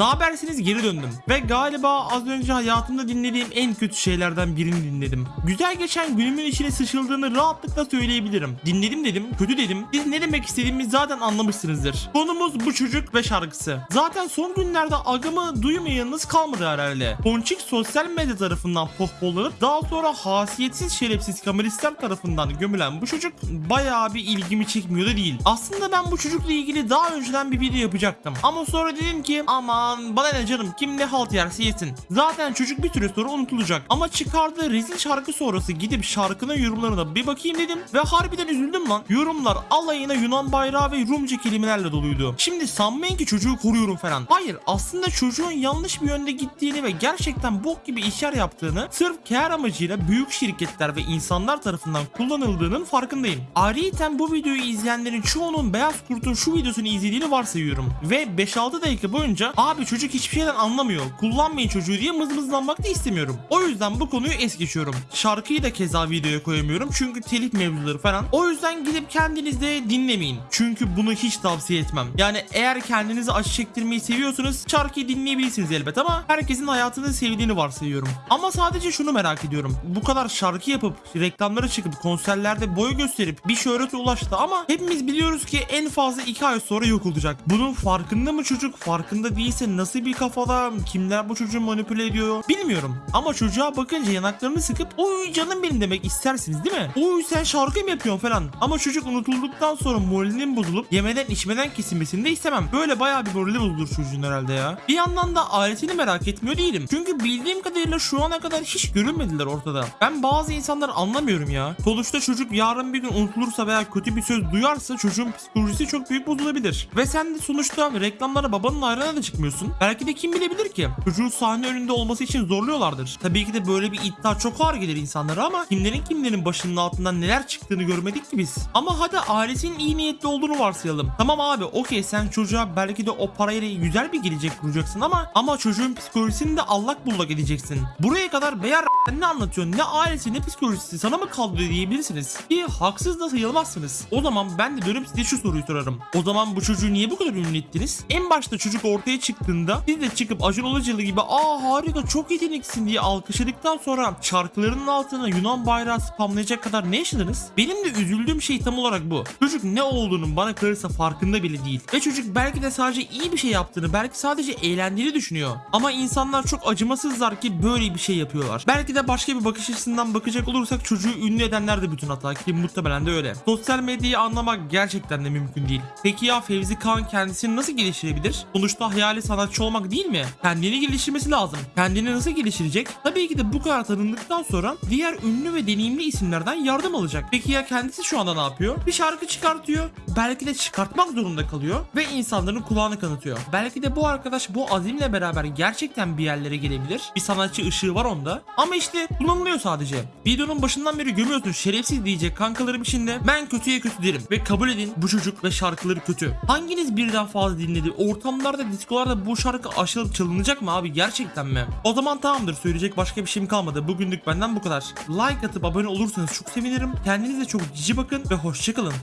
Ne habersiniz geri döndüm. Ve galiba az önce hayatımda dinlediğim en kötü şeylerden birini dinledim. Güzel geçen günümün içine sıçıldığını rahatlıkla söyleyebilirim. Dinledim dedim, kötü dedim. Siz ne demek istediğimi zaten anlamışsınızdır. Konumuz bu çocuk ve şarkısı. Zaten son günlerde agımı duymayanınız kalmadı herhalde. Ponçik sosyal medya tarafından pohpollanıp daha sonra hasiyetsiz şerefsiz kameristler tarafından gömülen bu çocuk bayağı bir ilgimi çekmiyor da değil. Aslında ben bu çocukla ilgili daha önceden bir video yapacaktım. Ama sonra dedim ki aman bana ne canım kim ne halt yerse yesin. Zaten çocuk bir süre sonra unutulacak. Ama çıkardığı rezil şarkı sonrası gidip şarkının yorumlarına bir bakayım dedim. Ve harbiden üzüldüm lan. Yorumlar alayına Yunan bayrağı ve Rumca kelimelerle doluydu. Şimdi sanmayın ki çocuğu koruyorum falan. Hayır aslında çocuğun yanlış bir yönde gittiğini ve gerçekten bok gibi işler yaptığını sırf kar amacıyla büyük şirketler ve insanlar tarafından kullanıldığının farkındayım. Ayrıca bu videoyu izleyenlerin çoğunun Beyaz Kurt'un şu videosunu izlediğini varsayıyorum. Ve 5-6 dakika boyunca abi çocuk hiçbir şeyden anlamıyor. Kullanmayın çocuğu diye mızmızlanmak da istemiyorum. O yüzden bu konuyu es geçiyorum. Şarkıyı da keza videoya koyamıyorum çünkü telif mevzuları falan. O yüzden gidip kendiniz de dinlemeyin. Çünkü bunu hiç tavsiye etmem. Yani eğer kendinizi acı çektirmeyi seviyorsanız şarkıyı dinleyebilirsiniz elbet ama herkesin hayatını sevdiğini varsayıyorum. Ama sadece şunu merak ediyorum. Bu kadar şarkı yapıp reklamlara çıkıp konserlerde boy gösterip bir şöhrete ulaştı ama hepimiz biliyoruz ki en fazla 2 ay sonra yok olacak. Bunun farkında mı çocuk? Farkında değilse nasıl bir kafada? Kimler bu çocuğu manipüle ediyor? Bilmiyorum. Ama çocuğa bakınca yanaklarını sıkıp oy canım benim demek istersiniz değil mi? Oy sen şarkı mı yapıyorsun falan. Ama çocuk unutulduktan sonra moralinin bozulup yemeden içmeden kesilmesini de istemem. Böyle bayağı bir morali bozulur çocuğun herhalde ya. Bir yandan da ailesini merak etmiyor değilim. Çünkü bildiğim kadarıyla şu ana kadar hiç görünmediler ortada. Ben bazı insanları anlamıyorum ya. Sonuçta çocuk yarın bir gün unutulursa veya kötü bir söz duyarsa çocuğun psikolojisi çok büyük bozulabilir. Ve sen de sonuçta reklamlara babanın ayrına da çıkmıyorsun. Belki de kim bilebilir ki? Çocuğun sahne önünde olması için zorluyorlardır. Tabii ki de böyle bir iddia çok ağır gelir insanlara ama kimlerin kimlerin başının altından neler çıktığını görmedik ki biz. Ama hadi ailesinin iyi niyetli olduğunu varsayalım. Tamam abi okey sen çocuğa belki de o parayla güzel bir gelecek kuracaksın ama ama çocuğun psikolojisini de allak bullak edeceksin. Buraya kadar beyar ne anlatıyorsun ne ailesi ne psikolojisi sana mı kaldı diyebilirsiniz. Ki haksız da sayılmazsınız. O zaman ben de dönüp size şu soruyu sorarım. O zaman bu çocuğu niye bu kadar ünlü ettiniz? En başta çocuk ortaya çıktığında siz de çıkıp Acun Ilıcalı gibi aa harika çok yeteneksin diye alkışladıktan sonra şarkılarının altına Yunan bayrağı spamlayacak kadar ne yaşadınız? Benim de üzüldüğüm şey tam olarak bu. Çocuk ne olduğunun bana kalırsa farkında bile değil. Ve çocuk belki de sadece iyi bir şey yaptığını belki sadece eğlendiğini düşünüyor. Ama insanlar çok acımasızlar ki böyle bir şey yapıyorlar. Belki de başka bir bakış açısından bakacak olursak çocuğu ünlü edenler de bütün hata ki muhtemelen de öyle. Sosyal medyayı anlamak gerçekten de mümkün değil. Peki ya Fevzi Kağan kendisini nasıl geliştirebilir? Sonuçta hayali sanatçı olmak değil mi? Kendini geliştirmesi lazım. Kendini nasıl geliştirecek? Tabii ki de bu kadar tanındıktan sonra diğer ünlü ve deneyimli isimlerden yardım alacak. Peki ya kendisi şu anda ne yapıyor? Bir şarkı çıkartıyor. Belki de çıkartmak zorunda kalıyor ve insanların kulağını kanıtıyor. Belki de bu arkadaş bu azimle beraber gerçekten bir yerlere gelebilir. Bir sanatçı ışığı var onda. Ama işte kullanılıyor sadece. Videonun başından beri gömüyorsun şerefsiz diyecek kankalarım içinde ben kötüye kötü derim ve kabul edin bu çocuk ve şarkıları kötü. Hanginiz birden fazla dinledi? Ortamlarda, diskolarda bu şarkı aşılıp çalınacak mı abi gerçekten mi? O zaman tamamdır söyleyecek başka bir şeyim kalmadı. Bugünlük benden bu kadar. Like atıp abone olursanız çok sevinirim. Kendinize çok cici bakın ve hoşçakalın.